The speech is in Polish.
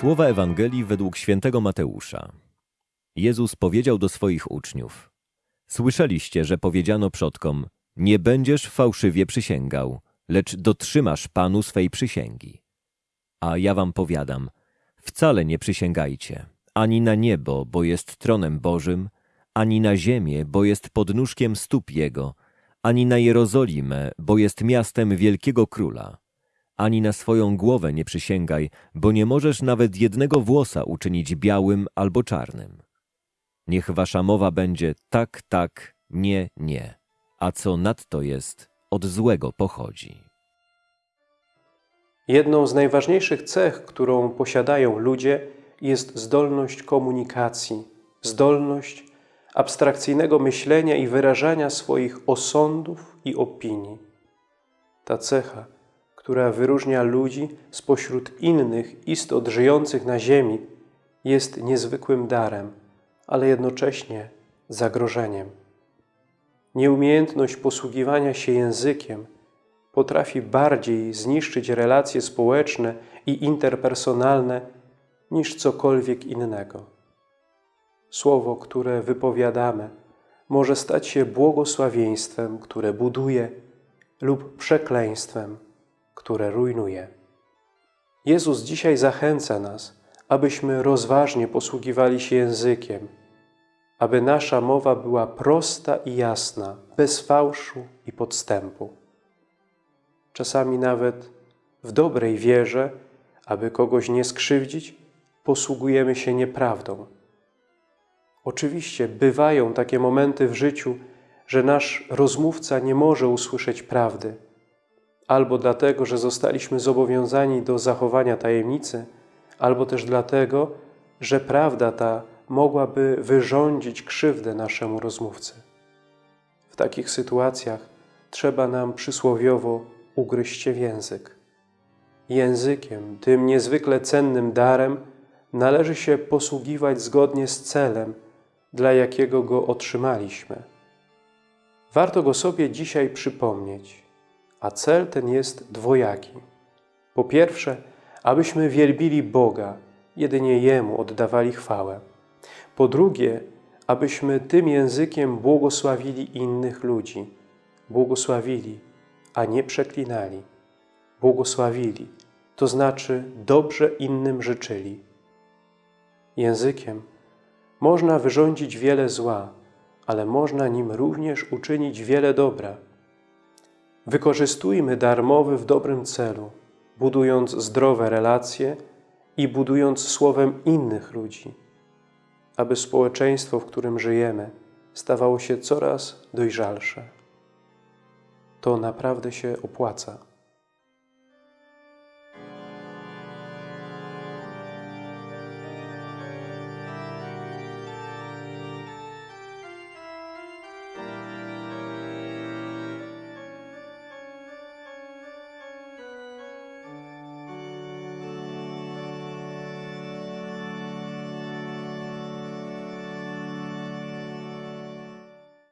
Słowa Ewangelii według świętego Mateusza. Jezus powiedział do swoich uczniów: Słyszeliście, że powiedziano przodkom: Nie będziesz fałszywie przysięgał, lecz dotrzymasz Panu swej przysięgi. A ja wam powiadam: wcale nie przysięgajcie, ani na niebo, bo jest tronem Bożym, ani na ziemię, bo jest podnóżkiem stóp Jego, ani na Jerozolimę, bo jest miastem wielkiego króla ani na swoją głowę nie przysięgaj, bo nie możesz nawet jednego włosa uczynić białym albo czarnym. Niech wasza mowa będzie tak, tak, nie, nie, a co nadto jest, od złego pochodzi. Jedną z najważniejszych cech, którą posiadają ludzie, jest zdolność komunikacji, zdolność abstrakcyjnego myślenia i wyrażania swoich osądów i opinii. Ta cecha która wyróżnia ludzi spośród innych istot żyjących na ziemi, jest niezwykłym darem, ale jednocześnie zagrożeniem. Nieumiejętność posługiwania się językiem potrafi bardziej zniszczyć relacje społeczne i interpersonalne niż cokolwiek innego. Słowo, które wypowiadamy, może stać się błogosławieństwem, które buduje, lub przekleństwem, które rujnuje. Jezus dzisiaj zachęca nas, abyśmy rozważnie posługiwali się językiem, aby nasza mowa była prosta i jasna, bez fałszu i podstępu. Czasami nawet w dobrej wierze, aby kogoś nie skrzywdzić, posługujemy się nieprawdą. Oczywiście bywają takie momenty w życiu, że nasz rozmówca nie może usłyszeć prawdy, albo dlatego, że zostaliśmy zobowiązani do zachowania tajemnicy, albo też dlatego, że prawda ta mogłaby wyrządzić krzywdę naszemu rozmówcy. W takich sytuacjach trzeba nam przysłowiowo ugryźć się w język. Językiem, tym niezwykle cennym darem, należy się posługiwać zgodnie z celem, dla jakiego go otrzymaliśmy. Warto go sobie dzisiaj przypomnieć a cel ten jest dwojaki. Po pierwsze, abyśmy wielbili Boga, jedynie Jemu oddawali chwałę. Po drugie, abyśmy tym językiem błogosławili innych ludzi. Błogosławili, a nie przeklinali. Błogosławili, to znaczy dobrze innym życzyli. Językiem można wyrządzić wiele zła, ale można nim również uczynić wiele dobra. Wykorzystujmy darmowy w dobrym celu, budując zdrowe relacje i budując słowem innych ludzi, aby społeczeństwo, w którym żyjemy, stawało się coraz dojrzalsze. To naprawdę się opłaca.